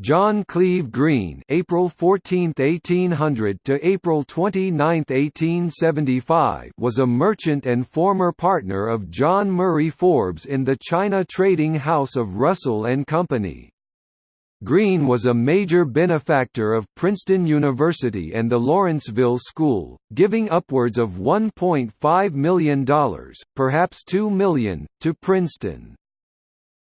John Cleve Green (April 14, 1800 to April 29, 1875) was a merchant and former partner of John Murray Forbes in the China trading house of Russell and Company. Green was a major benefactor of Princeton University and the Lawrenceville School, giving upwards of $1.5 million, perhaps 2 million, to Princeton.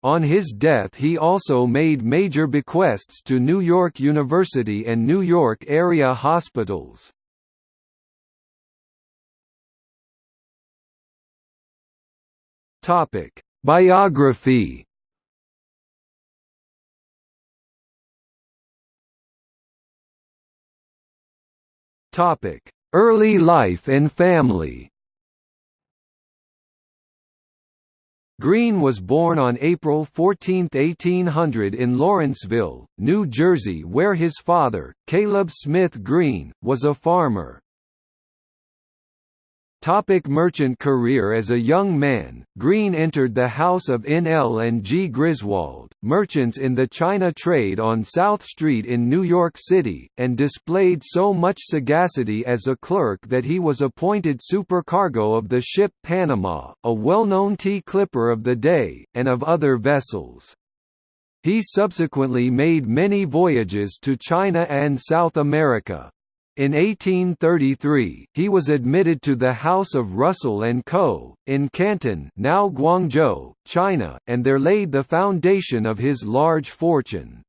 On his death he also made major bequests to New York University and New York area hospitals. Biography Early life and family. Green was born on April 14, 1800 in Lawrenceville, New Jersey where his father, Caleb Smith Green, was a farmer. Topic merchant career As a young man, Green entered the house of N. L. and G. Griswold, merchants in the China trade on South Street in New York City, and displayed so much sagacity as a clerk that he was appointed supercargo of the ship Panama, a well-known tea clipper of the day, and of other vessels. He subsequently made many voyages to China and South America. In 1833, he was admitted to the House of Russell and Co. in Canton, now Guangzhou, China, and there laid the foundation of his large fortune.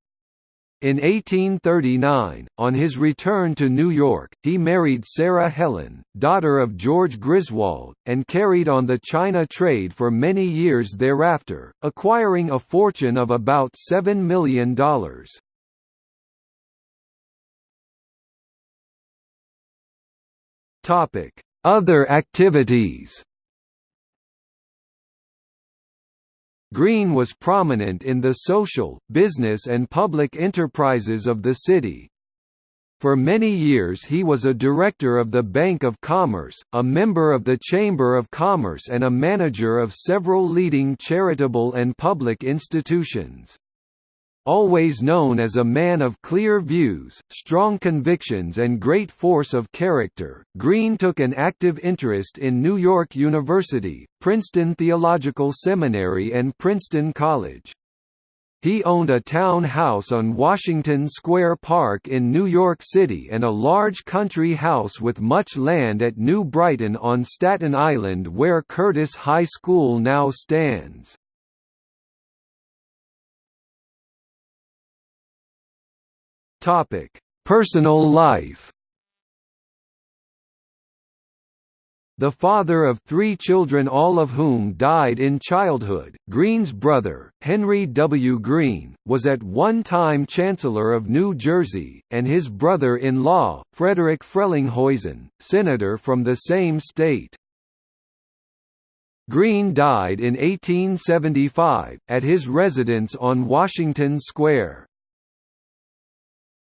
In 1839, on his return to New York, he married Sarah Helen, daughter of George Griswold, and carried on the China trade for many years thereafter, acquiring a fortune of about $7 million. Topic: Other activities. Green was prominent in the social, business and public enterprises of the city. For many years he was a director of the Bank of Commerce, a member of the Chamber of Commerce and a manager of several leading charitable and public institutions. Always known as a man of clear views, strong convictions and great force of character, Green took an active interest in New York University, Princeton Theological Seminary and Princeton College. He owned a town house on Washington Square Park in New York City and a large country house with much land at New Brighton on Staten Island where Curtis High School now stands. Topic: Personal life. The father of three children all of whom died in childhood, Green's brother, Henry W. Green, was at one time Chancellor of New Jersey, and his brother-in-law, Frederick Frelinghuysen, senator from the same state. Green died in 1875, at his residence on Washington Square.